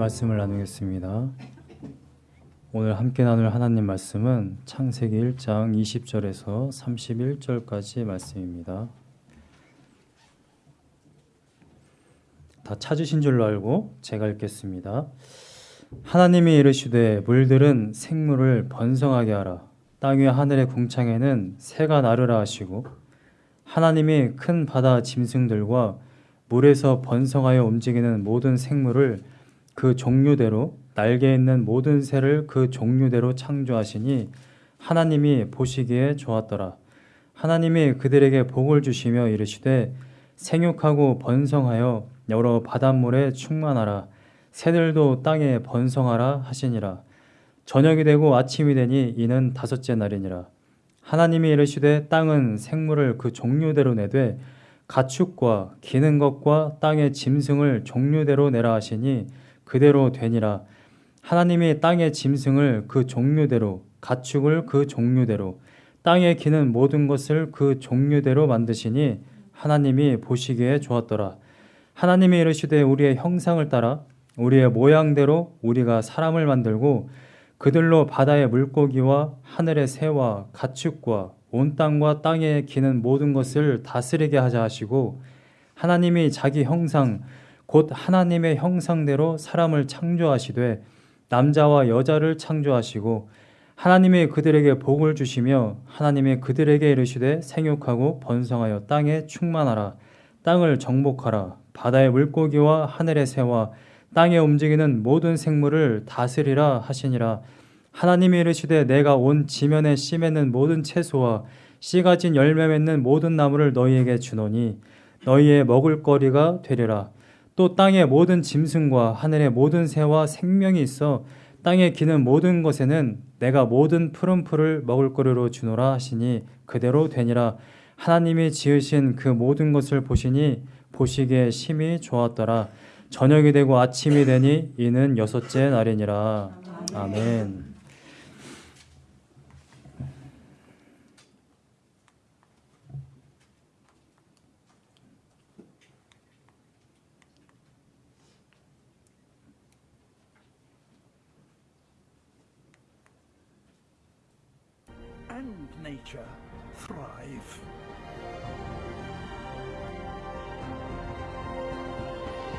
말씀을 나누겠습니다. 오늘 함께 나눌 하나님 말씀은 창세기 1장 20절에서 31절까지 말씀입니다. 다 찾으신 줄로 알고 제가 읽겠습니다. 하나님이 이르시되 물들은 생물을 번성하게 하라. 땅 위 하늘의 궁창에는 새가 나르라 하시고 하나님이 큰 바다 짐승들과 물에서 번성하여 움직이는 모든 생물을 그 종류대로 날개 있는 모든 새를 그 종류대로 창조하시니 하나님이 보시기에 좋았더라. 하나님이 그들에게 복을 주시며 이르시되 생육하고 번성하여 여러 바닷물에 충만하라. 새들도 땅에 번성하라 하시니라. 저녁이 되고 아침이 되니 이는 다섯째 날이니라. 하나님이 이르시되 땅은 생물을 그 종류대로 내되 가축과 기는 것과 땅의 짐승을 종류대로 내라 하시니 그대로 되니라. 하나님이 땅의 짐승을 그 종류대로 가축을 그 종류대로 땅에 기는 모든 것을 그 종류대로 만드시니 하나님이 보시기에 좋았더라. 하나님이 이르시되 우리의 형상을 따라 우리의 모양대로 우리가 사람을 만들고 그들로 바다의 물고기와 하늘의 새와 가축과 온 땅과 땅에 기는 모든 것을 다스리게 하자 하시고 하나님이 자기 형상 곧 하나님의 형상대로 사람을 창조하시되 남자와 여자를 창조하시고 하나님이 그들에게 복을 주시며 하나님이 그들에게 이르시되 생육하고 번성하여 땅에 충만하라. 땅을 정복하라. 바다의 물고기와 하늘의 새와 땅에 움직이는 모든 생물을 다스리라 하시니라. 하나님이 이르시되 내가 온 지면에 씨 맺는 모든 채소와 씨 가 진 열매 맺는 모든 나무를 너희에게 주노니 너희의 먹을 거리가 되리라 또 땅의 모든 짐승과 하늘의 모든 새와 생명이 있어 땅에 기는 모든 것에는 내가 모든 푸른 풀을 먹을 거리로 주노라 하시니 그대로 되니라. 하나님이 지으신 그 모든 것을 보시니 보시기에 심히 좋았더라. 저녁이 되고 아침이 되니 이는 여섯째 날이니라. 아멘. And nature thrive.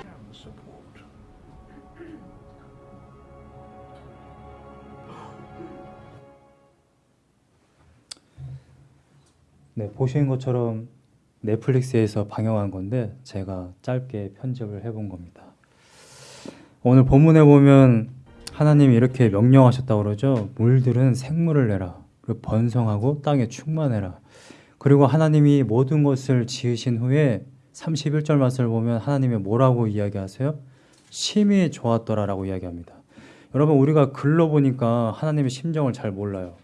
Can support. 네, 보시는 것처럼 넷플릭스에서 방영한 건데 제가 짧게 편집을 해본 겁니다. 오늘 본문에 보면 하나님이 이렇게 명령하셨다고 그러죠. 물들은 생물을 내라. 그 번성하고 땅에 충만해라. 그리고 하나님이 모든 것을 지으신 후에 31절 말씀을 보면 하나님이 뭐라고 이야기하세요? 심히 좋았더라 라고 이야기합니다. 여러분 우리가 글로 보니까 하나님의 심정을 잘 몰라요.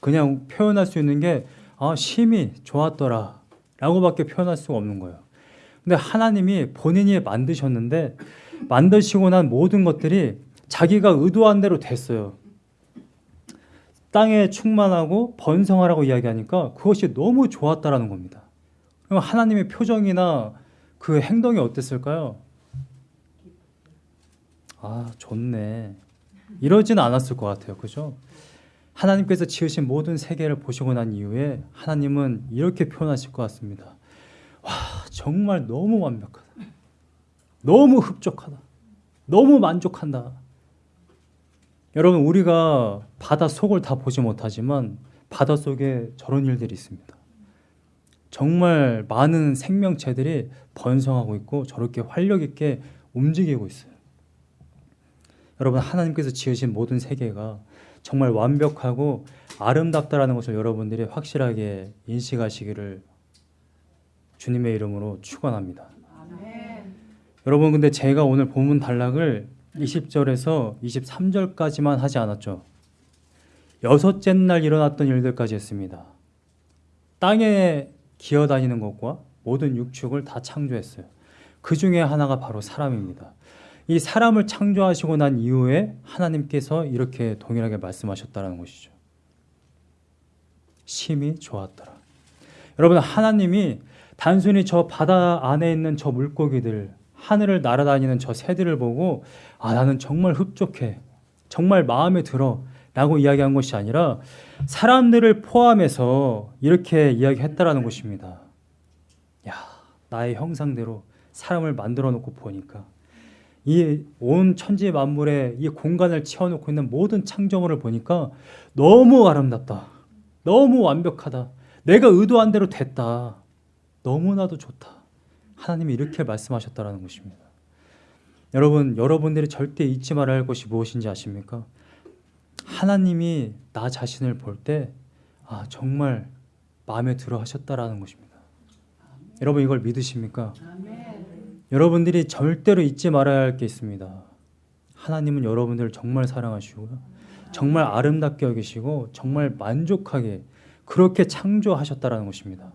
그냥 표현할 수 있는 게 아, 심히 좋았더라 라고밖에 표현할 수가 없는 거예요. 근데 하나님이 본인이 만드셨는데 만드시고 난 모든 것들이 자기가 의도한 대로 됐어요. 땅에 충만하고 번성하라고 이야기하니까 그것이 너무 좋았다라는 겁니다. 그럼 하나님의 표정이나 그 행동이 어땠을까요? 아, 좋네. 이러지는 않았을 것 같아요. 그죠? 하나님께서 지으신 모든 세계를 보시고 난 이후에 하나님은 이렇게 표현하실 것 같습니다. 와, 정말 너무 완벽하다. 너무 흡족하다. 너무 만족한다. 여러분, 우리가 바다 속을 다 보지 못하지만 바다 속에 저런 일들이 있습니다. 정말 많은 생명체들이 번성하고 있고 저렇게 활력 있게 움직이고 있어요. 여러분, 하나님께서 지으신 모든 세계가 정말 완벽하고 아름답다라는 것을 여러분들이 확실하게 인식하시기를 주님의 이름으로 축원합니다. 여러분 근데 제가 오늘 본문 단락을 20절에서 23절까지만 하지 않았죠. 여섯째 날 일어났던 일들까지 했습니다. 땅에 기어다니는 것과 모든 육축을 다 창조했어요. 그 중에 하나가 바로 사람입니다. 이 사람을 창조하시고 난 이후에 하나님께서 이렇게 동일하게 말씀하셨다는 것이죠. 심히 좋았더라. 여러분 하나님이 단순히 저 바다 안에 있는 저 물고기들 하늘을 날아다니는 저 새들을 보고 아 나는 정말 흡족해. 정말 마음에 들어. 라고 이야기한 것이 아니라 사람들을 포함해서 이렇게 이야기했다라는 것입니다. 야 나의 형상대로 사람을 만들어 놓고 보니까 이 온 천지 만물의 이 공간을 채워놓고 있는 모든 창조물을 보니까 너무 아름답다. 너무 완벽하다. 내가 의도한 대로 됐다. 너무나도 좋다 하나님이 이렇게 말씀하셨다라는 것입니다. 여러분, 여러분들이 절대 잊지 말아야 할 것이 무엇인지 아십니까? 하나님이 나 자신을 볼 때 아, 정말 마음에 들어 하셨다라는 것입니다. 여러분 이걸 믿으십니까? 여러분들이 절대로 잊지 말아야 할 게 있습니다. 하나님은 여러분들을 정말 사랑하시고요. 정말 아름답게 여기시고 정말 만족하게 그렇게 창조하셨다라는 것입니다.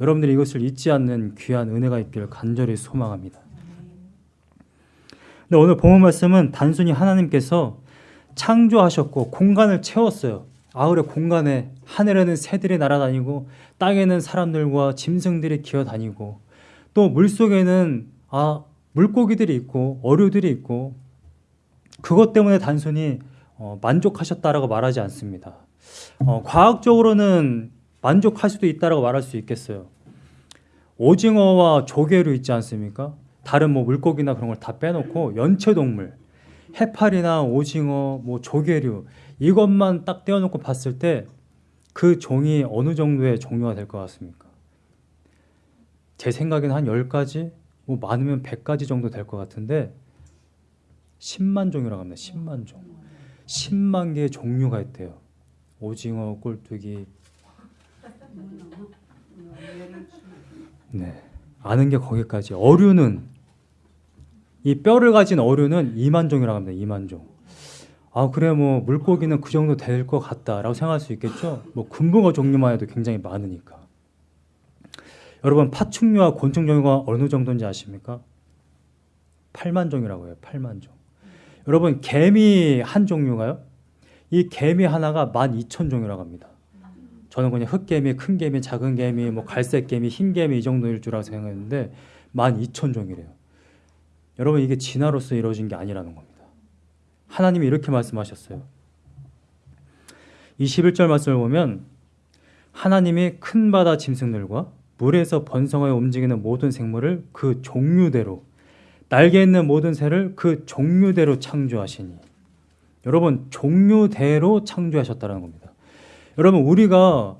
여러분들이 이것을 잊지 않는 귀한 은혜가 있기를 간절히 소망합니다. 근데 오늘 본문 말씀은 단순히 하나님께서 창조하셨고 공간을 채웠어요. 아울의 공간에 하늘에는 새들이 날아다니고 땅에는 사람들과 짐승들이 기어다니고 또 물속에는 아 물고기들이 있고 어류들이 있고 그것 때문에 단순히 어, 만족하셨다라고 말하지 않습니다. 어, 과학적으로는 만족할 수도 있다라고 말할 수 있겠어요. 오징어와 조개류 있지 않습니까? 다른 뭐 물고기나 그런 걸 다 빼놓고 연체 동물, 해파리나 오징어, 뭐 조개류 이것만 딱 떼어놓고 봤을 때 그 종이 어느 정도의 종류가 될 것 같습니까? 제 생각에는 한 10가지, 뭐 많으면 100가지 정도 될 것 같은데 10만 종이라고 합니다. 10만 종. 10만 개의 종류가 있대요. 오징어, 꼴뚜기, 네. 아는 게 거기까지. 어류는 이 뼈를 가진 어류는 2만 종이라고 합니다. 2만 종. 아 그래 뭐 물고기는 그 정도 될 것 같다라고 생각할 수 있겠죠. 뭐 금붕어 종류만 해도 굉장히 많으니까. 여러분 파충류와 곤충 종류가 어느 정도인지 아십니까? 8만 종이라고 해요. 8만 종. 여러분 개미 한 종류가요? 이 개미 하나가 12,000종이라고 합니다. 저는 그냥 흑개미, 큰 개미, 작은 개미, 뭐 갈색 개미, 흰 개미 이 정도일 줄 알고 생각했는데 12,000종이래요. 여러분 이게 진화로서 이루어진 게 아니라는 겁니다. 하나님이 이렇게 말씀하셨어요. 21절 말씀을 보면 하나님이 큰 바다 짐승들과 물에서 번성하여 움직이는 모든 생물을 그 종류대로 날개 있는 모든 새를 그 종류대로 창조하시니 여러분 종류대로 창조하셨다는 겁니다. 여러분 우리가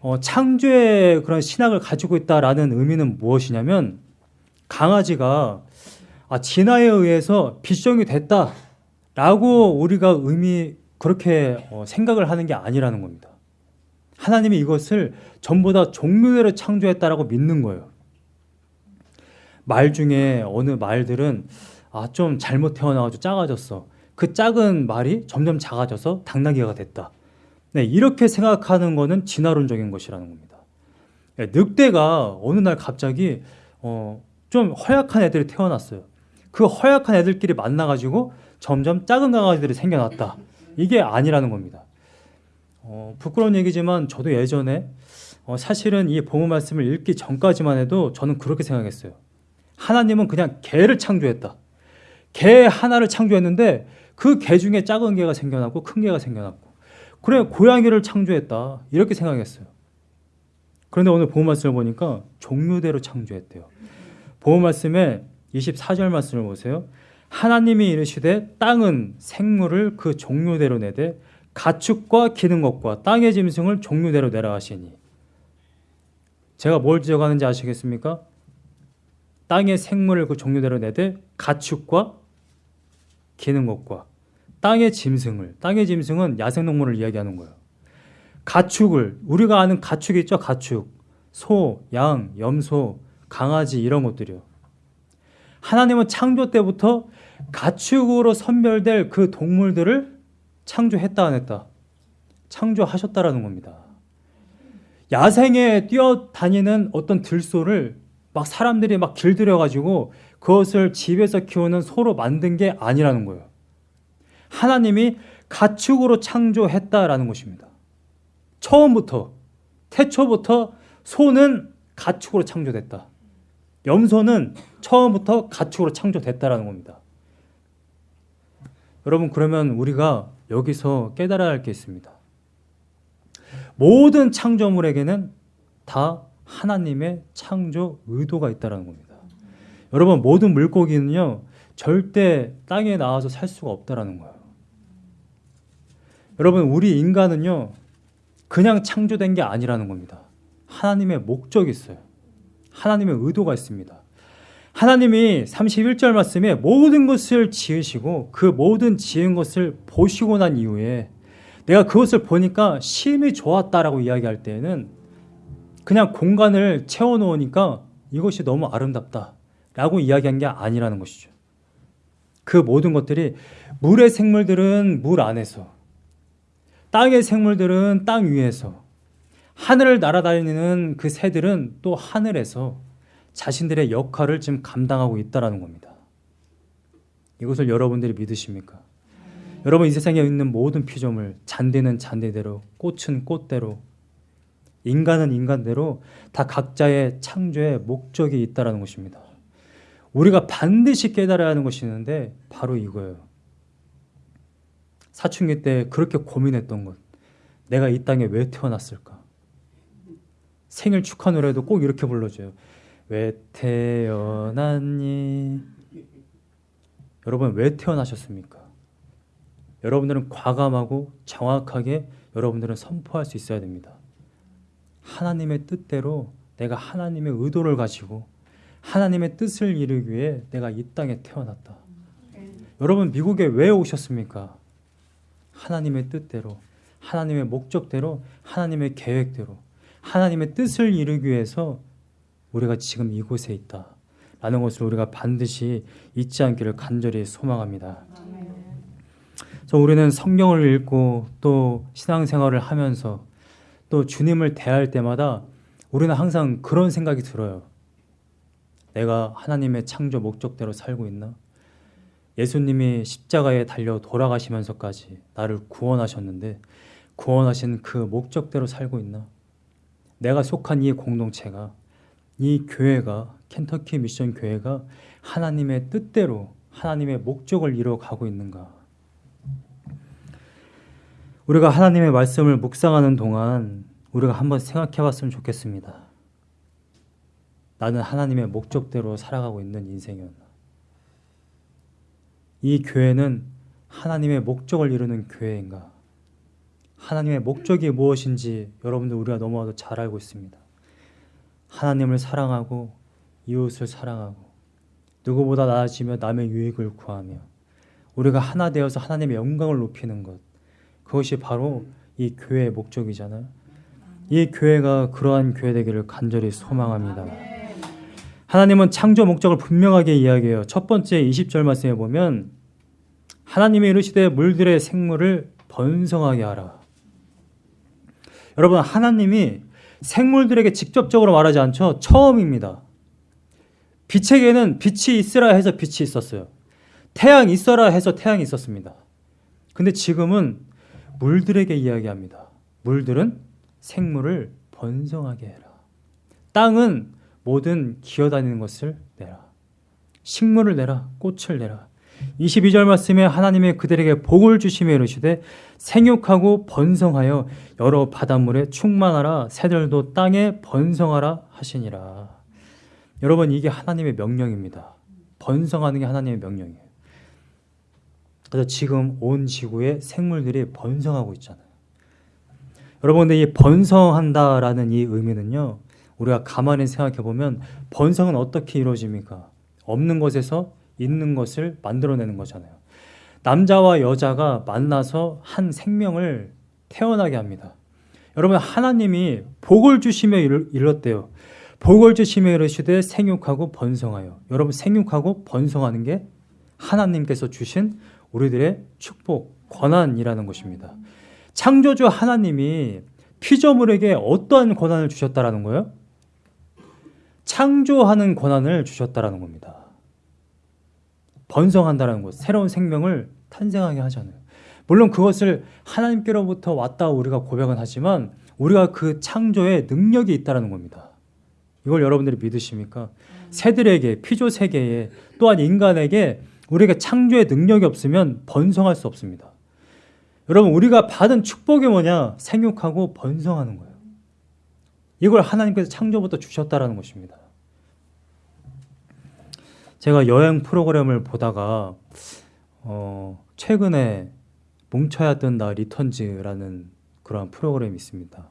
어, 창조의 그런 신학을 가지고 있다라는 의미는 무엇이냐면 강아지가 아, 진화에 의해서 비숑이 됐다라고 우리가 의미 그렇게 어, 생각을 하는 게 아니라는 겁니다. 하나님이 이것을 전부 다 종류대로 창조했다라고 믿는 거예요. 말 중에 어느 말들은 아, 좀 잘못 태어나가지고 작아졌어. 그 작은 말이 점점 작아져서 당나귀가 됐다. 네, 이렇게 생각하는 것은 진화론적인 것이라는 겁니다. 네, 늑대가 어느 날 갑자기 어, 좀 허약한 애들이 태어났어요. 그 허약한 애들끼리 만나가지고 점점 작은 강아지들이 생겨났다. 이게 아니라는 겁니다. 어, 부끄러운 얘기지만 저도 예전에 어, 사실은 이 보호 말씀을 읽기 전까지만 해도 저는 그렇게 생각했어요. 하나님은 그냥 개를 창조했다. 개 하나를 창조했는데 그 개 중에 작은 개가 생겨났고 큰 개가 생겨났고 그래 고양이를 창조했다 이렇게 생각했어요. 그런데 오늘 보호 말씀을 보니까 종류대로 창조했대요. 보호 말씀에 24절 말씀을 보세요. 하나님이 이르시되 땅은 생물을 그 종류대로 내되 가축과 기는 것과 땅의 짐승을 종류대로 내라 하시니 제가 뭘 지적하는지 아시겠습니까? 땅의 생물을 그 종류대로 내되 가축과 기는 것과 땅의 짐승을 땅의 짐승은 야생동물을 이야기하는 거예요. 가축을 우리가 아는 가축이 있죠. 가축, 소, 양, 염소, 강아지 이런 것들이요. 하나님은 창조 때부터 가축으로 선별될 그 동물들을 창조했다 안 했다. 창조하셨다라는 겁니다. 야생에 뛰어다니는 어떤 들소를 막 사람들이 막 길들여 가지고 그것을 집에서 키우는 소로 만든 게 아니라는 거예요. 하나님이 가축으로 창조했다라는 것입니다. 처음부터 태초부터 소는 가축으로 창조됐다. 염소는 처음부터 가축으로 창조됐다라는 겁니다. 여러분 그러면 우리가 여기서 깨달아야 할 게 있습니다. 모든 창조물에게는 다 하나님의 창조 의도가 있다라는 겁니다. 여러분 모든 물고기는요 절대 땅에 나와서 살 수가 없다라는 거예요. 여러분 우리 인간은요 그냥 창조된 게 아니라는 겁니다. 하나님의 목적이 있어요. 하나님의 의도가 있습니다. 하나님이 31절 말씀에 모든 것을 지으시고 그 모든 지은 것을 보시고 난 이후에 내가 그것을 보니까 심히 좋았다라고 이야기할 때에는 그냥 공간을 채워 놓으니까 이것이 너무 아름답다 라고 이야기한 게 아니라는 것이죠. 그 모든 것들이 물의 생물들은 물 안에서 땅의 생물들은 땅 위에서 하늘을 날아다니는 그 새들은 또 하늘에서 자신들의 역할을 지금 감당하고 있다라는 겁니다. 이것을 여러분들이 믿으십니까? 여러분 이 세상에 있는 모든 피조물 잔디는 잔디대로 꽃은 꽃대로 인간은 인간대로 다 각자의 창조의 목적이 있다라는 것입니다. 우리가 반드시 깨달아야 하는 것이 있는데 바로 이거예요. 사춘기 때 그렇게 고민했던 것. 내가 이 땅에 왜 태어났을까? 생일 축하 노래도 꼭 이렇게 불러줘요. 왜 태어났니? 여러분 왜 태어나셨습니까? 여러분들은 과감하고 정확하게 여러분들은 선포할 수 있어야 됩니다. 하나님의 뜻대로 내가 하나님의 의도를 가지고 하나님의 뜻을 이루기 위해 내가 이 땅에 태어났다. 여러분 미국에 왜 오셨습니까? 하나님의 뜻대로, 하나님의 목적대로, 하나님의 계획대로, 하나님의 뜻을 이루기 위해서 우리가 지금 이곳에 있다. 라는 것을 우리가 반드시 잊지 않기를 간절히 소망합니다. 그래서 우리는 성경을 읽고 또 신앙생활을 하면서 또 주님을 대할 때마다 우리는 항상 그런 생각이 들어요. 내가 하나님의 창조 목적대로 살고 있나? 예수님이 십자가에 달려 돌아가시면서까지 나를 구원하셨는데 구원하신 그 목적대로 살고 있나? 내가 속한 이 공동체가 이 교회가 켄터키 미션 교회가 하나님의 뜻대로 하나님의 목적을 이루어 가고 있는가? 우리가 하나님의 말씀을 묵상하는 동안 우리가 한번 생각해 봤으면 좋겠습니다. 나는 하나님의 목적대로 살아가고 있는 인생이었나? 이 교회는 하나님의 목적을 이루는 교회인가? 하나님의 목적이 무엇인지 여러분들 우리가 너무나도 잘 알고 있습니다. 하나님을 사랑하고 이웃을 사랑하고 누구보다 나아지며 남의 유익을 구하며 우리가 하나 되어서 하나님의 영광을 높이는 것 그것이 바로 이 교회의 목적이잖아요. 이 교회가 그러한 교회 되기를 간절히 소망합니다. 하나님은 창조 목적을 분명하게 이야기해요. 첫 번째 20절 말씀에 보면 하나님이 이르시되 물들의 생물을 번성하게 하라. 여러분 하나님이 생물들에게 직접적으로 말하지 않죠. 처음입니다. 빛에게는 빛이 있으라 해서 빛이 있었어요. 태양이 있어라 해서 태양이 있었습니다. 근데 지금은 물들에게 이야기합니다. 물들은 생물을 번성하게 해라. 땅은 모든 기어다니는 것을 내라. 식물을 내라. 꽃을 내라. 22절 말씀에 하나님의 그들에게 복을 주시며 이르시되 생육하고 번성하여 여러 바닷물에 충만하라 새들도 땅에 번성하라 하시니라. 여러분 이게 하나님의 명령입니다. 번성하는 게 하나님의 명령이에요. 그래서 지금 온 지구에 생물들이 번성하고 있잖아요. 여러분 근데 이 번성한다라는 이 의미는요. 우리가 가만히 생각해 보면 번성은 어떻게 이루어집니까? 없는 것에서 있는 것을 만들어내는 거잖아요. 남자와 여자가 만나서 한 생명을 태어나게 합니다. 여러분 하나님이 복을 주시며 이뤘대요. 복을 주시며 이르시되 생육하고 번성하여. 여러분 생육하고 번성하는 게 하나님께서 주신 우리들의 축복, 권한이라는 것입니다. 창조주 하나님이 피조물에게 어떠한 권한을 주셨다라는 거예요? 창조하는 권한을 주셨다라는 겁니다. 번성한다라는 것, 새로운 생명을 탄생하게 하잖아요. 물론 그것을 하나님께로부터 왔다 우리가 고백은 하지만 우리가 그 창조에 능력이 있다라는 겁니다. 이걸 여러분들이 믿으십니까? 새들에게 피조 세계에 또한 인간에게 우리가 창조의 능력이 없으면 번성할 수 없습니다. 여러분 우리가 받은 축복이 뭐냐? 생육하고 번성하는 거예요. 이걸 하나님께서 창조부터 주셨다라는 것입니다. 제가 여행 프로그램을 보다가 어, 최근에 뭉쳐야 뜬다 리턴즈라는 그런 프로그램이 있습니다.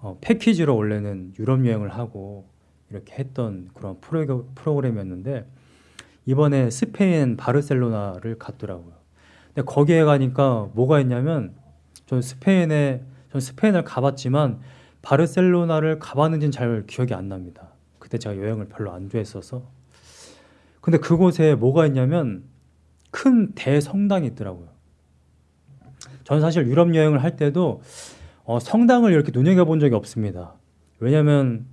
어, 패키지로 원래는 유럽 여행을 하고 이렇게 했던 그런 프로, 프로그램이었는데 이번에 스페인 바르셀로나를 갔더라고요. 근데 거기에 가니까 뭐가 있냐면 전 스페인에 전 스페인을 가봤지만 바르셀로나를 가봤는지는 잘 기억이 안 납니다. 그때 제가 여행을 별로 안 좋아했어서. 근데 그곳에 뭐가 있냐면 큰 대성당이 있더라고요. 저는 사실 유럽 여행을 할 때도 어, 성당을 이렇게 눈여겨본 적이 없습니다. 왜냐하면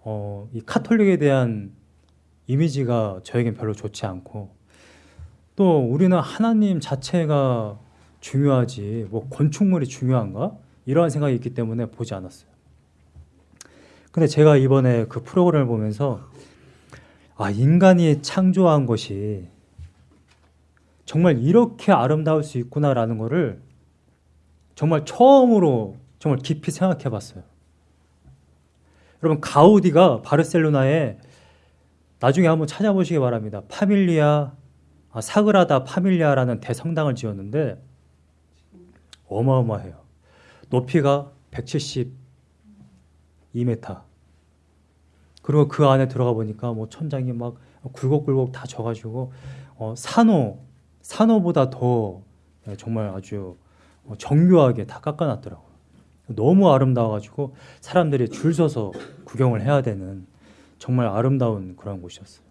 어, 이 카톨릭에 대한 이미지가 저에겐 별로 좋지 않고 또 우리는 하나님 자체가 중요하지 뭐 건축물이 중요한가 이러한 생각이 있기 때문에 보지 않았어요. 근데 제가 이번에 그 프로그램을 보면서 아 인간이 창조한 것이 정말 이렇게 아름다울 수 있구나라는 거를 정말 처음으로 정말 깊이 생각해 봤어요. 여러분 가우디가 바르셀로나에 나중에 한번 찾아보시기 바랍니다. 파밀리아 아, 사그라다 파밀리아라는 대성당을 지었는데 어마어마해요. 높이가 172m. 그리고 그 안에 들어가 보니까 뭐 천장이 막 굴곡굴곡 다 져가지고 어, 산호 산호보다 더 정말 아주 정교하게 다 깎아놨더라고요. 너무 아름다워가지고 사람들이 줄 서서 구경을 해야 되는 정말 아름다운 그런 곳이었어요.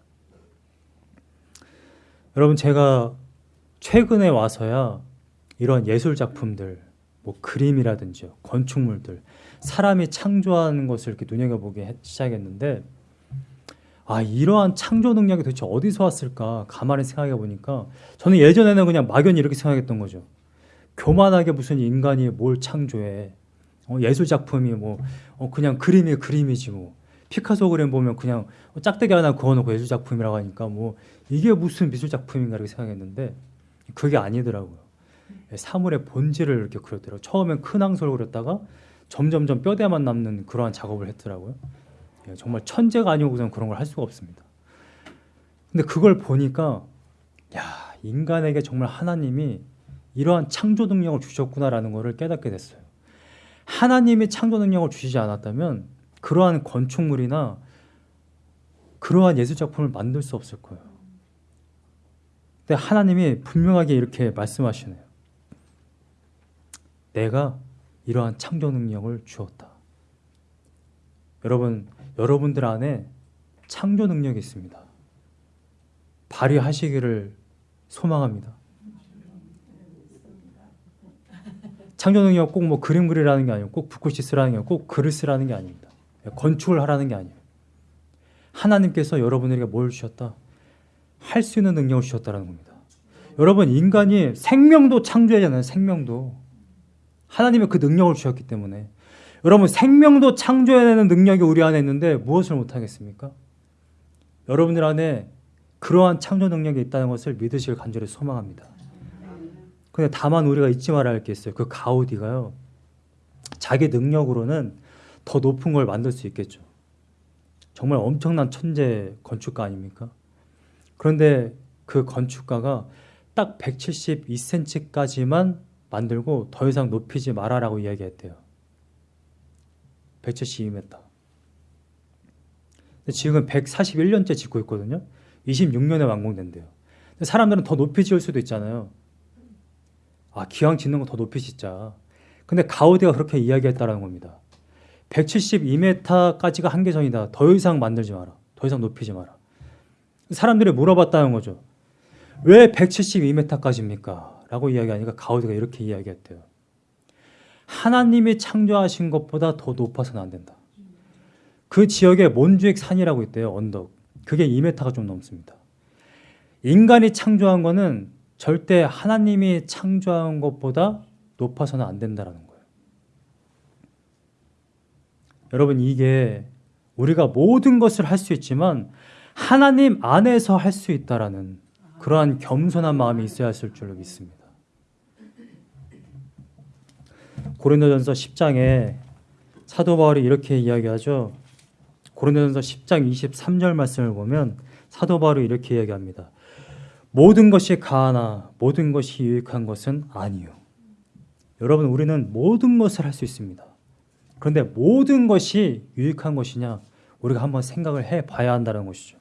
여러분 제가 최근에 와서야 이런 예술 작품들, 뭐 그림이라든지 건축물들, 사람이 창조하는 것을 이렇게 눈여겨보기 해- 시작했는데 아 이러한 창조 능력이 도대체 어디서 왔을까 가만히 생각해 보니까 저는 예전에는 그냥 막연히 이렇게 생각했던 거죠. 교만하게 무슨 인간이 뭘 창조해? 어, 예술 작품이 뭐 어, 그냥 그림이 그림이지 뭐 피카소 그림 보면 그냥 짝대기 하나 그어놓고 예술 작품이라고 하니까 뭐 이게 무슨 미술 작품인가 이렇게 생각했는데 그게 아니더라고요. 사물의 본질을 이렇게 그렸더라고요. 처음엔 큰 항소를 그렸다가 점점점 뼈대만 남는 그러한 작업을 했더라고요. 예, 정말 천재가 아니고선 그런 걸 할 수가 없습니다. 근데 그걸 보니까 야 인간에게 정말 하나님이 이러한 창조 능력을 주셨구나라는 것을 깨닫게 됐어요. 하나님이 창조 능력을 주시지 않았다면 그러한 건축물이나 그러한 예술 작품을 만들 수 없을 거예요. 근데 하나님이 분명하게 이렇게 말씀하시네요. 내가 이러한 창조 능력을 주었다. 여러분, 여러분들 안에 창조 능력이 있습니다. 발휘하시기를 소망합니다. 창조 능력 꼭 뭐 그림 그리라는 게 아니고 꼭 붓글씨 쓰라는 게 아니고 꼭 글을 쓰라는 게 아닙니다. 건축을 하라는 게 아니에요. 하나님께서 여러분에게 뭘 주셨다? 할 수 있는 능력을 주셨다는 겁니다. 여러분 인간이 생명도 창조하잖아요. 생명도 하나님의 그 능력을 주셨기 때문에 여러분 생명도 창조해내는 능력이 우리 안에 있는데 무엇을 못하겠습니까? 여러분들 안에 그러한 창조 능력이 있다는 것을 믿으실 간절히 소망합니다. 근데 다만 우리가 잊지 말아야 할 게 있어요. 그 가우디가요. 자기 능력으로는 더 높은 걸 만들 수 있겠죠. 정말 엄청난 천재 건축가 아닙니까? 그런데 그 건축가가 딱 172cm까지만 만들고 더 이상 높이지 말아라고 이야기했대요. 172m. 근데 지금 141년째 짓고 있거든요. 26년에 완공된대요. 사람들은 더 높이 지을 수도 있잖아요. 아, 기왕 짓는 거 더 높이 짓자. 근데 가우디가 그렇게 이야기했다라는 겁니다. 172m까지가 한계선이다. 더 이상 만들지 마라. 더 이상 높이지 마라. 사람들이 물어봤다는 거죠. 왜 172m까지입니까? 라고 이야기하니까 가우디가 이렇게 이야기했대요. 하나님이 창조하신 것보다 더 높아서는 안 된다. 그 지역에 몬주익 산이라고 있대요. 언덕. 그게 2m가 좀 넘습니다. 인간이 창조한 거는 절대 하나님이 창조한 것보다 높아서는 안 된다라는 거예요. 여러분 이게 우리가 모든 것을 할 수 있지만 하나님 안에서 할 수 있다라는 그러한 겸손한 마음이 있어야 줄로 믿습니다. 고린도전서 10장에 사도 바울이 이렇게 이야기하죠. 고린도전서 10장 23절 말씀을 보면 사도 바울이 이렇게 이야기합니다. 모든 것이 가하나 모든 것이 유익한 것은 아니요. 여러분 우리는 모든 것을 할 수 있습니다. 그런데 모든 것이 유익한 것이냐 우리가 한번 생각을 해 봐야 한다는 것이죠.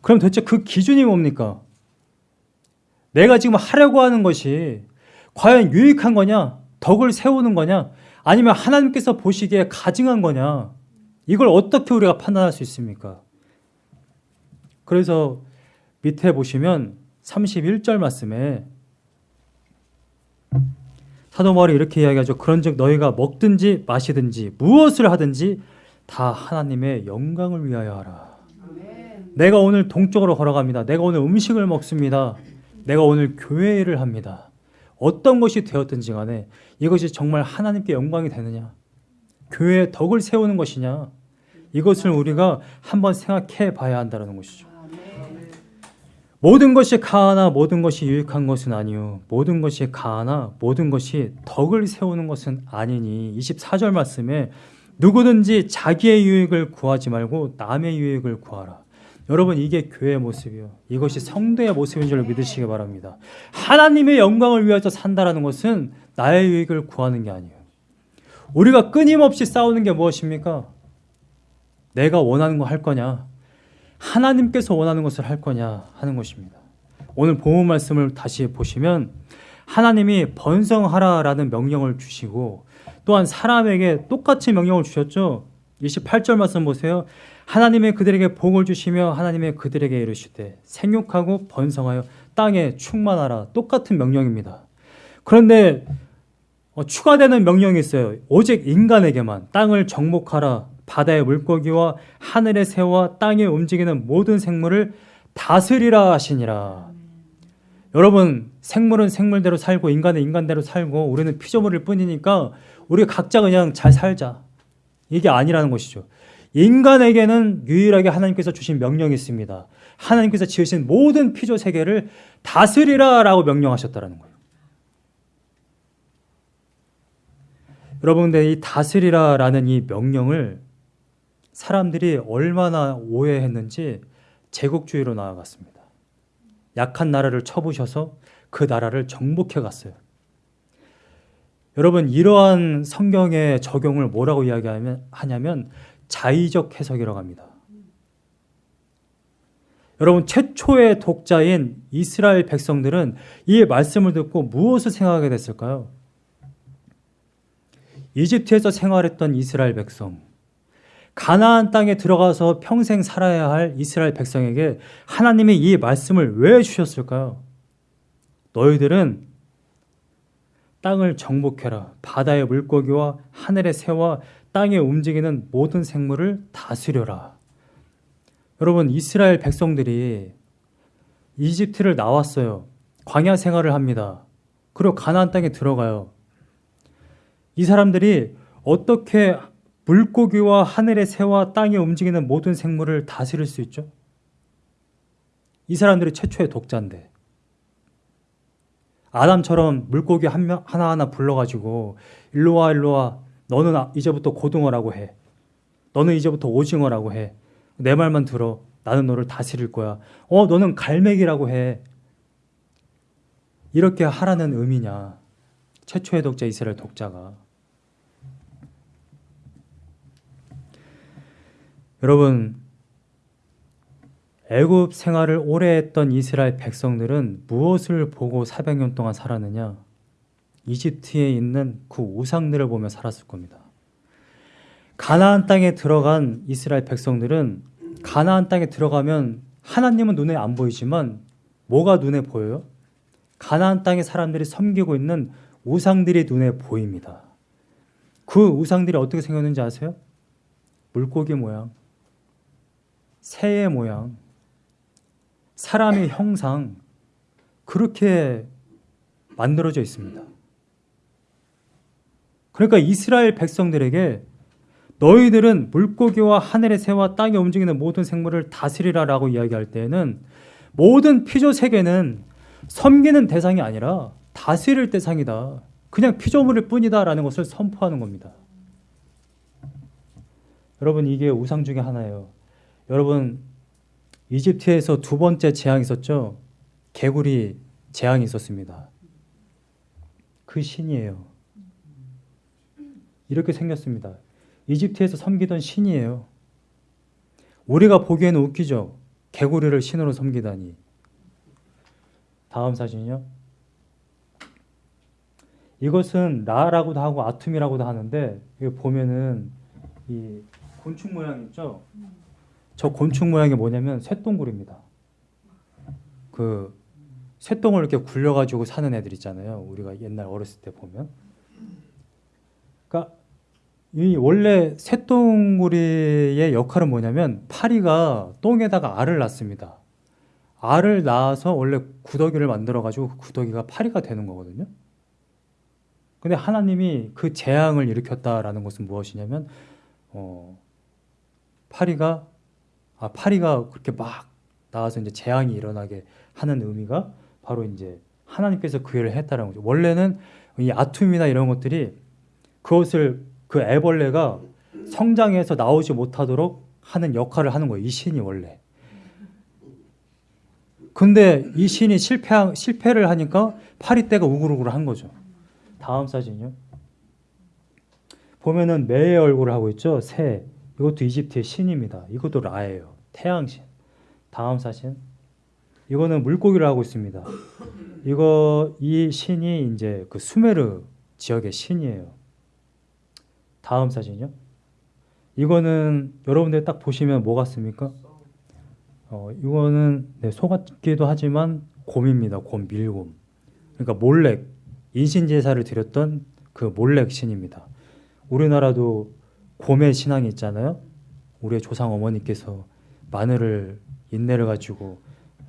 그럼 도대체 그 기준이 뭡니까? 내가 지금 하려고 하는 것이 과연 유익한 거냐? 덕을 세우는 거냐? 아니면 하나님께서 보시기에 가증한 거냐? 이걸 어떻게 우리가 판단할 수 있습니까? 그래서 밑에 보시면 31절 말씀에 사도 바울이 이렇게 이야기하죠. 그런즉 너희가 먹든지 마시든지 무엇을 하든지 다 하나님의 영광을 위하여 하라. 내가 오늘 동쪽으로 걸어갑니다. 내가 오늘 음식을 먹습니다. 내가 오늘 교회 일을 합니다. 어떤 것이 되었든지 간에 이것이 정말 하나님께 영광이 되느냐? 교회의 덕을 세우는 것이냐? 이것을 우리가 한번 생각해 봐야 한다는 것이죠. 모든 것이 가하나 모든 것이 유익한 것은 아니요 모든 것이 가하나 모든 것이 덕을 세우는 것은 아니니 24절 말씀에 누구든지 자기의 유익을 구하지 말고 남의 유익을 구하라. 여러분 이게 교회의 모습이요. 이것이 성도의 모습인 줄 믿으시기 바랍니다. 하나님의 영광을 위해서 산다라는 것은 나의 유익을 구하는 게 아니에요. 우리가 끊임없이 싸우는 게 무엇입니까? 내가 원하는 거 할 거냐? 하나님께서 원하는 것을 할 거냐 하는 것입니다. 오늘 본문 말씀을 다시 보시면 하나님이 번성하라라는 명령을 주시고 또한 사람에게 똑같이 명령을 주셨죠. 28절 말씀 보세요. 하나님의 그들에게 복을 주시며 하나님의 그들에게 이르시되 생육하고 번성하여 땅에 충만하라 똑같은 명령입니다. 그런데 어, 추가되는 명령이 있어요. 오직 인간에게만 땅을 정복하라 바다의 물고기와 하늘의 새와 땅에 움직이는 모든 생물을 다스리라 하시니라. 여러분 생물은 생물대로 살고 인간은 인간대로 살고 우리는 피조물일 뿐이니까 우리 각자 그냥 잘 살자. 이게 아니라는 것이죠. 인간에게는 유일하게 하나님께서 주신 명령이 있습니다. 하나님께서 지으신 모든 피조 세계를 다스리라 라고 명령하셨다라는 거예요. 여러분, 근데 이 다스리라 라는 이 명령을 사람들이 얼마나 오해했는지 제국주의로 나아갔습니다. 약한 나라를 쳐부셔서 그 나라를 정복해 갔어요. 여러분 이러한 성경의 적용을 뭐라고 이야기하냐면 자의적 해석이라고 합니다. 여러분 최초의 독자인 이스라엘 백성들은 이 말씀을 듣고 무엇을 생각하게 됐을까요? 이집트에서 생활했던 이스라엘 백성, 가나안 땅에 들어가서 평생 살아야 할 이스라엘 백성에게 하나님이 이 말씀을 왜 주셨을까요? 너희들은 땅을 정복해라. 바다의 물고기와 하늘의 새와 땅에 움직이는 모든 생물을 다스려라. 여러분, 이스라엘 백성들이 이집트를 나왔어요. 광야 생활을 합니다. 그리고 가나안 땅에 들어가요. 이 사람들이 어떻게 물고기와 하늘의 새와 땅에 움직이는 모든 생물을 다스릴 수 있죠? 이 사람들이 최초의 독자인데 아담처럼 물고기 한 명, 하나하나 불러가지고 일로 와 일로 와 너는 아- 이제부터 고등어라고 해. 너는 이제부터 오징어라고 해. 내 말만 들어. 나는 너를 다스릴 거야. 어 너는 갈매기라고 해. 이렇게 하라는 의미냐? 최초의 독자 이스라엘 독자가. 여러분 애굽 생활을 오래 했던 이스라엘 백성들은 무엇을 보고 400년 동안 살았느냐? 이집트에 있는 그 우상들을 보며 살았을 겁니다. 가나안 땅에 들어간 이스라엘 백성들은 가나안 땅에 들어가면 하나님은 눈에 안 보이지만 뭐가 눈에 보여요? 가나안 땅의 사람들이 섬기고 있는 우상들이 눈에 보입니다. 그 우상들이 어떻게 생겼는지 아세요? 물고기 모양, 새의 모양, 사람의 형상 그렇게 만들어져 있습니다. 그러니까 이스라엘 백성들에게 너희들은 물고기와 하늘의 새와 땅에 움직이는 모든 생물을 다스리라 라고 이야기할 때에는 모든 피조 세계는 섬기는 대상이 아니라 다스릴 대상이다. 그냥 피조물일 뿐이다 라는 것을 선포하는 겁니다. 여러분 이게 우상 중에 하나예요. 여러분 이집트에서 두 번째 재앙이 있었죠. 개구리 재앙이 있었습니다. 그 신이에요. 이렇게 생겼습니다. 이집트에서 섬기던 신이에요. 우리가 보기에는 웃기죠. 개구리를 신으로 섬기다니. 다음 사진이요. 이것은 라라고도 하고 아툼이라고도 하는데 여기 보면은 이 곤충 모양 있죠. 저 곤충 모양이 뭐냐면 쇠똥굴입니다. 그 쇠똥을 이렇게 굴려가지고 사는 애들 있잖아요. 우리가 옛날 어렸을 때 보면. 그러니까 이 원래 쇠똥구리의 역할은 뭐냐면 파리가 똥에다가 알을 낳습니다. 알을 낳아서 원래 구더기를 만들어 가지고 그 구더기가 파리가 되는 거거든요. 근데 하나님이 그 재앙을 일으켰다라는 것은 무엇이냐면 어, 파리가 아 파리가 그렇게 막 나와서 이제 재앙이 일어나게 하는 의미가 바로 이제 하나님께서 그 일을 했다는 거죠. 원래는 이 아툼이나 이런 것들이 그것을 그 애벌레가 성장해서 나오지 못하도록 하는 역할을 하는 거예요. 이 신이 원래. 근데 이 신이 실패 실패를 하니까 파리떼가 우글우글 한 거죠. 다음 사진이요. 보면은 매의 얼굴을 하고 있죠. 새. 이것도 이집트의 신입니다. 이것도 라예요. 태양신. 다음 사진. 이거는 물고기를 하고 있습니다. 이거 이 신이 이제 그 수메르 지역의 신이에요. 다음 사진이요. 이거는 여러분들 딱 보시면 뭐 같습니까? 어, 이거는 네, 소 같기도 하지만 곰입니다. 곰 밀곰. 그러니까 몰렉 인신 제사를 드렸던 그 몰렉 신입니다. 우리나라도 곰의 신앙이 있잖아요. 우리의 조상 어머니께서 마늘을 인내를 가지고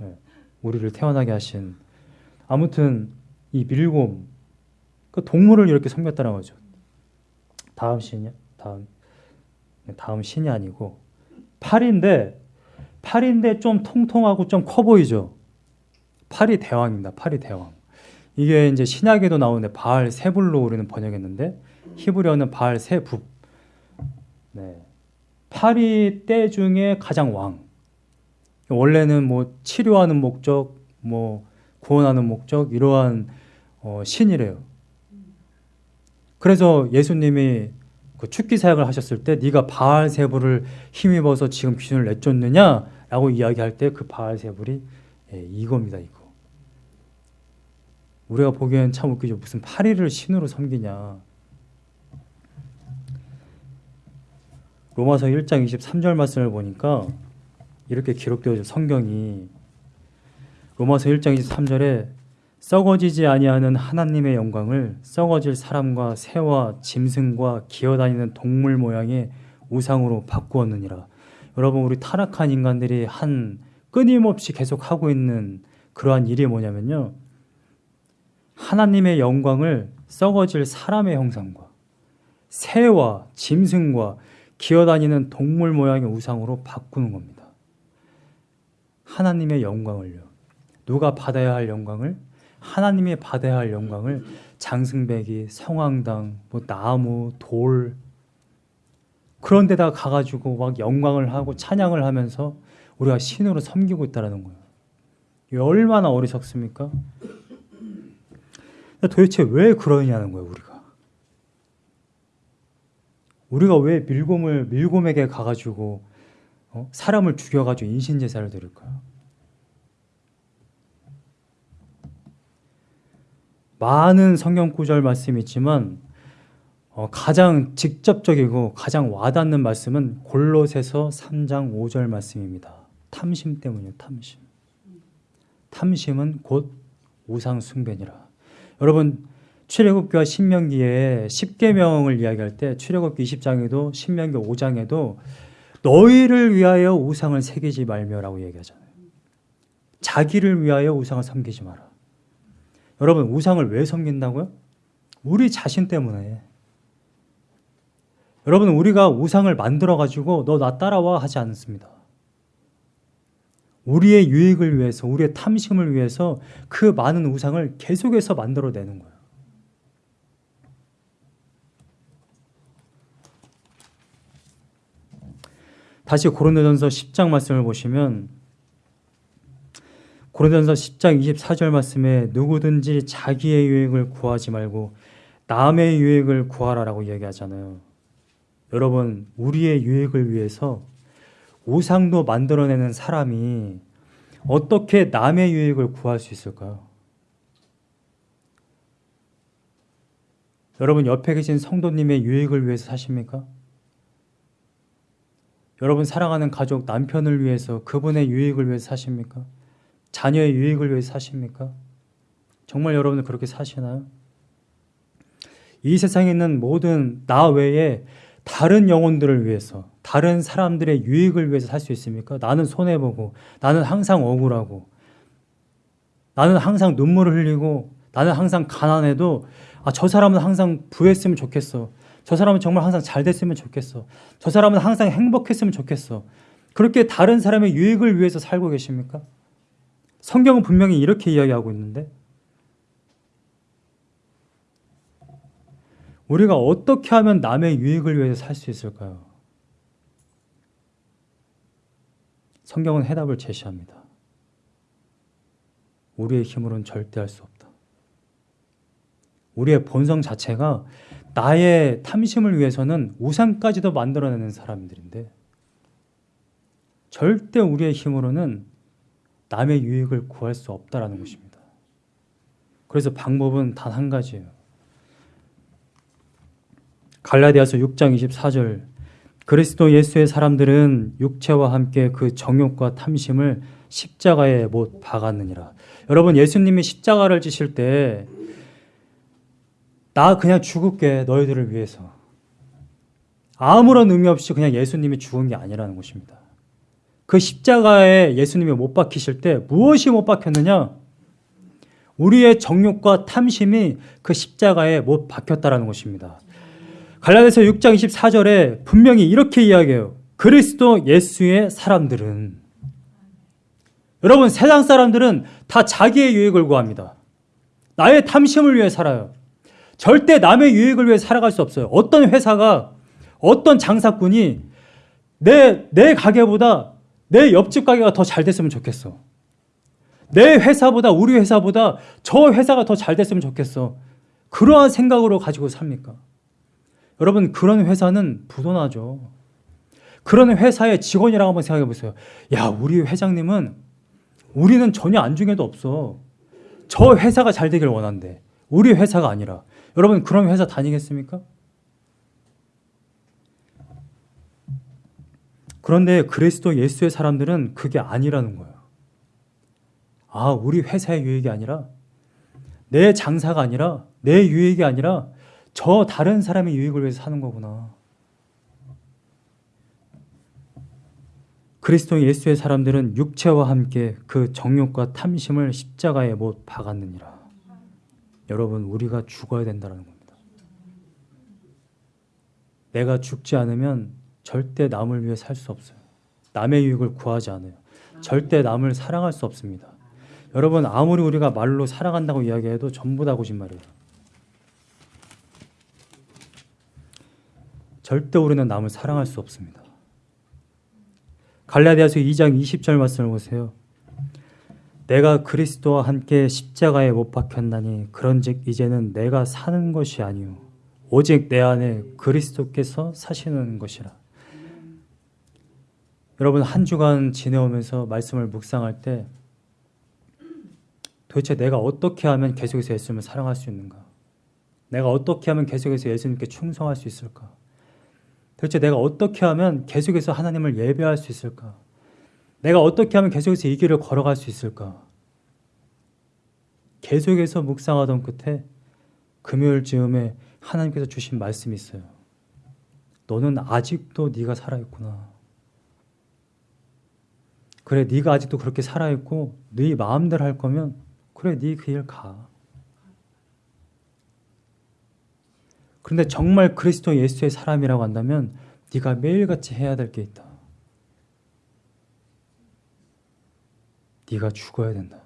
예, 우리를 태어나게 하신 아무튼 이 밀곰 그 동물을 이렇게 섬겼다는 거죠. 다음 신이요. 다음 네, 다음 신이 아니고 팔인데 팔인데 좀 통통하고 좀 커 보이죠. 팔이 대왕입니다. 팔이 대왕. 이게 이제 신약에도 나오는데 바알 세불로 우리는 번역했는데 히브리어는 바알 세북. 네. 팔이 때 중에 가장 왕. 원래는 뭐 치료하는 목적, 뭐 구원하는 목적 이러한 어, 신이래요. 그래서 예수님이 그 축기 사역을 하셨을 때 네가 바알 세불을 힘입어서 지금 귀신을 내쫓느냐라고 이야기할 때 그 바알 세불이 예, 이겁니다 이거. 우리가 보기엔 참 웃기죠. 무슨 파리를 신으로 섬기냐. 로마서 1장 23절 말씀을 보니까 이렇게 기록되어 있죠. 성경이 로마서 1장 23절에 썩어지지 아니하는 하나님의 영광을 썩어질 사람과 새와 짐승과 기어다니는 동물 모양의 우상으로 바꾸었느니라. 여러분 우리 타락한 인간들이 한 끊임없이 계속 하고 있는 그러한 일이 뭐냐면요. 하나님의 영광을 썩어질 사람의 형상과 새와 짐승과 기어다니는 동물 모양의 우상으로 바꾸는 겁니다. 하나님의 영광을요. 누가 받아야 할 영광을? 하나님이 받아야 할 영광을 장승배기, 성황당, 뭐 나무, 돌 그런 데다 가가지고 막 영광을 하고 찬양을 하면서 우리가 신으로 섬기고 있다는 거예요. 얼마나 어리석습니까? 도대체 왜 그러냐는 거예요, 우리가. 우리가 왜 밀곰을 밀곰에게 가가지고 어? 사람을 죽여가지고 인신 제사를 드릴까요? 많은 성경 구절 말씀이 있지만 어, 가장 직접적이고 가장 와닿는 말씀은 골로새서 3장 5절 말씀입니다. 탐심 때문이요, 탐심. 탐심은 곧 우상 숭배니라. 여러분 출애굽기와 신명기에 10계명을 이야기할 때 출애굽기 20장에도 신명기 5장에도 너희를 위하여 우상을 새기지 말며라고 얘기하잖아요. 자기를 위하여 우상을 섬기지 마라. 여러분 우상을 왜 섬긴다고요? 우리 자신 때문에 여러분 우리가 우상을 만들어 가지고 너 나 따라와 하지 않습니다. 우리의 유익을 위해서 우리의 탐심을 위해서 그 많은 우상을 계속해서 만들어 내는 거예요. 다시 고린도전서 10장 말씀을 보시면 고린도전서 10장 24절 말씀에 누구든지 자기의 유익을 구하지 말고 남의 유익을 구하라라고 이야기하잖아요. 여러분, 우리의 유익을 위해서 우상도 만들어내는 사람이 어떻게 남의 유익을 구할 수 있을까요? 여러분, 옆에 계신 성도님의 유익을 위해서 사십니까? 여러분, 사랑하는 가족, 남편을 위해서 그분의 유익을 위해서 사십니까? 자녀의 유익을 위해서 사십니까? 정말 여러분은 그렇게 사시나요? 이 세상에 있는 모든 나 외에 다른 영혼들을 위해서, 다른 사람들의 유익을 위해서 살 수 있습니까? 나는 손해보고, 나는 항상 억울하고, 나는 항상 눈물을 흘리고, 나는 항상 가난해도, 아, 저 사람은 항상 부했으면 좋겠어. 저 사람은 정말 항상 잘 됐으면 좋겠어. 저 사람은 항상 행복했으면 좋겠어. 그렇게 다른 사람의 유익을 위해서 살고 계십니까? 성경은 분명히 이렇게 이야기하고 있는데, 우리가 어떻게 하면 남의 유익을 위해서 살 수 있을까요? 성경은 해답을 제시합니다. 우리의 힘으로는 절대 할 수 없다. 우리의 본성 자체가 나의 탐심을 위해서는 우상까지도 만들어내는 사람들인데 절대 우리의 힘으로는 남의 유익을 구할 수 없다라는 것입니다. 그래서 방법은 단 한 가지예요. 갈라디아서 6장 24절 그리스도 예수의 사람들은 육체와 함께 그 정욕과 탐심을 십자가에 못 박았느니라. 여러분 예수님이 십자가를 지실 때 나 그냥 죽을게 너희들을 위해서 아무런 의미 없이 그냥 예수님이 죽은 게 아니라는 것입니다. 그 십자가에 예수님이 못 박히실 때 무엇이 못 박혔느냐? 우리의 정욕과 탐심이 그 십자가에 못 박혔다라는 것입니다. 갈라디아서 6장 24절에 분명히 이렇게 이야기해요. 그리스도 예수의 사람들은 여러분 세상 사람들은 다 자기의 유익을 구합니다. 나의 탐심을 위해 살아요. 절대 남의 유익을 위해 살아갈 수 없어요. 어떤 회사가 어떤 장사꾼이 내, 내 가게보다 내 옆집 가게가 더 잘 됐으면 좋겠어. 내 회사보다 우리 회사보다 저 회사가 더 잘 됐으면 좋겠어. 그러한 생각으로 가지고 삽니까? 여러분 그런 회사는 부도나죠. 그런 회사의 직원이라고 한번 생각해 보세요. 야 우리 회장님은 우리는 전혀 안중에도 없어. 저 회사가 잘 되길 원한대. 우리 회사가 아니라. 여러분 그런 회사 다니겠습니까? 그런데 그리스도 예수의 사람들은 그게 아니라는 거예요. 아, 우리 회사의 유익이 아니라 내 장사가 아니라 내 유익이 아니라 저 다른 사람의 유익을 위해서 사는 거구나. 그리스도 예수의 사람들은 육체와 함께 그 정욕과 탐심을 십자가에 못 박았느니라. 여러분, 우리가 죽어야 된다는 겁니다. 내가 죽지 않으면 절대 남을 위해 살 수 없어요. 남의 유익을 구하지 않아요. 절대 남을 사랑할 수 없습니다. 여러분, 아무리 우리가 말로 사랑한다고 이야기해도 전부 다 거짓말이에요. 절대 우리는 남을 사랑할 수 없습니다. 갈라디아서 2장 20절 말씀을 보세요. 내가 그리스도와 함께 십자가에 못 박혔나니 그런즉 이제는 내가 사는 것이 아니요 오직 내 안에 그리스도께서 사시는 것이라. 여러분 한 주간 지내오면서 말씀을 묵상할 때 도대체 내가 어떻게 하면 계속해서 예수님을 사랑할 수 있는가? 내가 어떻게 하면 계속해서 예수님께 충성할 수 있을까? 도대체 내가 어떻게 하면 계속해서 하나님을 예배할 수 있을까? 내가 어떻게 하면 계속해서 이 길을 걸어갈 수 있을까? 계속해서 묵상하던 끝에 금요일 즈음에 하나님께서 주신 말씀이 있어요. 너는 아직도 네가 살아있구나. 그래, 네가 아직도 그렇게 살아있고 네 마음대로 할 거면 그래, 네 그 일 가. 그런데 정말 그리스도 예수의 사람이라고 한다면 네가 매일같이 해야 될 게 있다. 네가 죽어야 된다.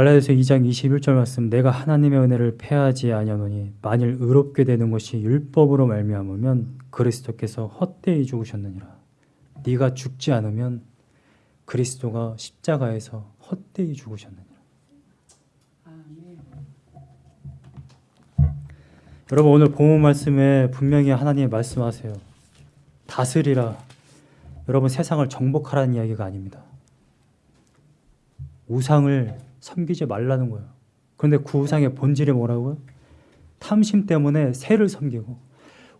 갈라디아서 2장 21절 말씀 내가 하나님의 은혜를 패하지 아니하노니 만일 의롭게 되는 것이 율법으로 말미암으면 그리스도께서 헛되이 죽으셨느니라. 네가 죽지 않으면 그리스도가 십자가에서 헛되이 죽으셨느니라. 여러분 오늘 본문 말씀에 분명히 하나님이 말씀하세요. 다스리라. 여러분 세상을 정복하라는 이야기가 아닙니다. 우상을 섬기지 말라는 거예요. 그런데 그 우상의 본질이 뭐라고요? 탐심 때문에 새를 섬기고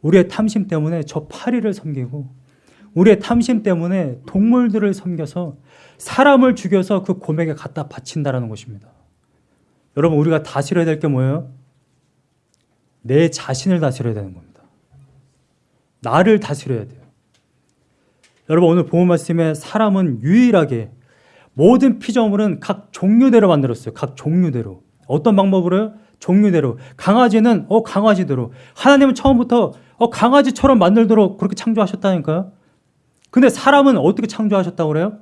우리의 탐심 때문에 저 파리를 섬기고 우리의 탐심 때문에 동물들을 섬겨서 사람을 죽여서 그 곰에게 갖다 바친다라는 것입니다. 여러분 우리가 다스려야 될 게 뭐예요? 내 자신을 다스려야 되는 겁니다. 나를 다스려야 돼요. 여러분 오늘 본문 말씀에 사람은 유일하게 모든 피조물은 각 종류대로 만들었어요. 각 종류대로. 어떤 방법으로요? 종류대로. 강아지는 어 강아지대로. 하나님은 처음부터 어 강아지처럼 만들도록 그렇게 창조하셨다니까요. 근데 사람은 어떻게 창조하셨다고 그래요?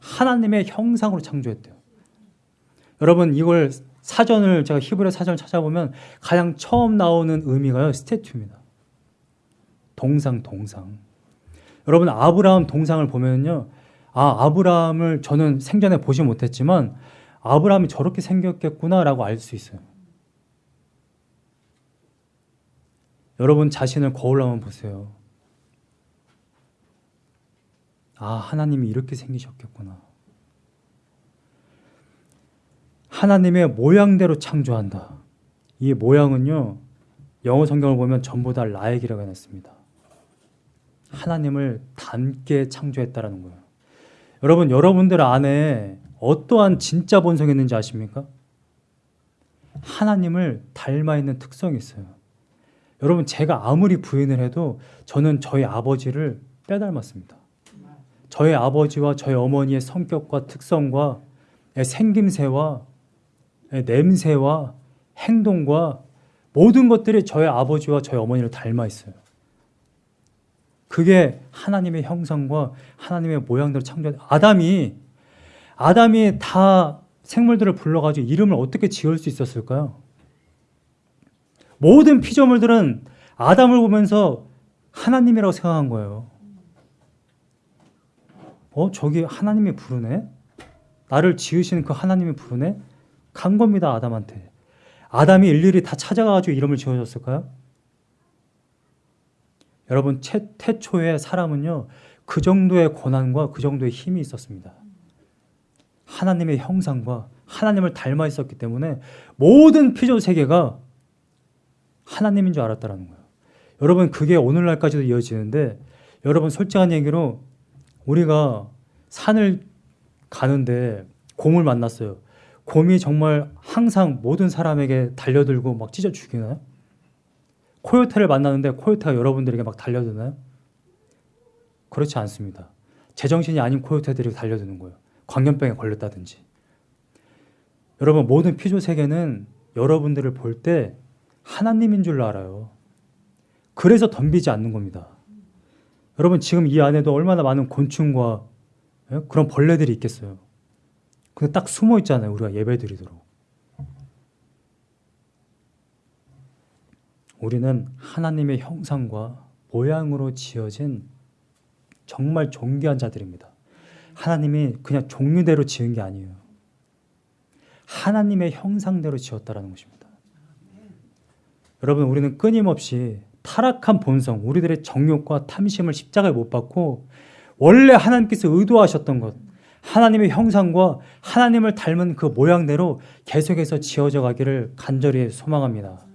하나님의 형상으로 창조했대요. 여러분 이걸 사전을 제가 히브리 사전을 찾아보면 가장 처음 나오는 의미가요. 스태튜입니다. 동상 동상. 여러분 아브라함 동상을 보면요. 아, 아브라함을 저는 생전에 보지 못했지만 아브라함이 저렇게 생겼겠구나라고 알 수 있어요. 여러분 자신을 거울로 한번 보세요. 아, 하나님이 이렇게 생기셨겠구나. 하나님의 모양대로 창조한다. 이 모양은요, 영어 성경을 보면 전부 다 라액이라고 해놨습니다. 하나님을 닮게 창조했다라는 거예요. 여러분, 여러분들 안에 어떠한 진짜 본성이 있는지 아십니까? 하나님을 닮아 있는 특성이 있어요. 여러분, 제가 아무리 부인을 해도 저는 저희 아버지를 빼닮았습니다. 저희 아버지와 저희 어머니의 성격과 특성과 생김새와 냄새와 행동과 모든 것들이 저희 아버지와 저희 어머니를 닮아 있어요. 그게 하나님의 형상과 하나님의 모양대로 창조한 아담이 아담이 다 생물들을 불러가지고 이름을 어떻게 지을 수 있었을까요? 모든 피조물들은 아담을 보면서 하나님이라고 생각한 거예요. 어, 저기 하나님이 부르네? 나를 지으시는 그 하나님이 부르네? 간 겁니다, 아담한테. 아담이 일일이 다 찾아가가지고 이름을 지어줬을까요? 여러분, 최, 태초의 사람은요, 그 정도의 고난과 그 정도의 힘이 있었습니다. 하나님의 형상과 하나님을 닮아 있었기 때문에 모든 피조 세계가 하나님인 줄 알았다라는 거예요. 여러분, 그게 오늘날까지도 이어지는데, 여러분, 솔직한 얘기로 우리가 산을 가는데 곰을 만났어요. 곰이 정말 항상 모든 사람에게 달려들고 막 찢어 죽이나요? 코요테를 만나는데 코요테가 여러분들에게 막 달려드나요? 그렇지 않습니다. 제정신이 아닌 코요테들이 달려드는 거예요. 광견병에 걸렸다든지. 여러분 모든 피조 세계는 여러분들을 볼 때 하나님인 줄 알아요. 그래서 덤비지 않는 겁니다. 여러분 지금 이 안에도 얼마나 많은 곤충과 예? 그런 벌레들이 있겠어요. 근데 딱 숨어 있잖아요. 우리가 예배 드리도록. 우리는 하나님의 형상과 모양으로 지어진 정말 존귀한 자들입니다. 하나님이 그냥 종류대로 지은 게 아니에요. 하나님의 형상대로 지었다라는 것입니다. 여러분, 우리는 끊임없이 타락한 본성, 우리들의 정욕과 탐심을 십자가에 못 박고 원래 하나님께서 의도하셨던 것, 하나님의 형상과 하나님을 닮은 그 모양대로 계속해서 지어져 가기를 간절히 소망합니다.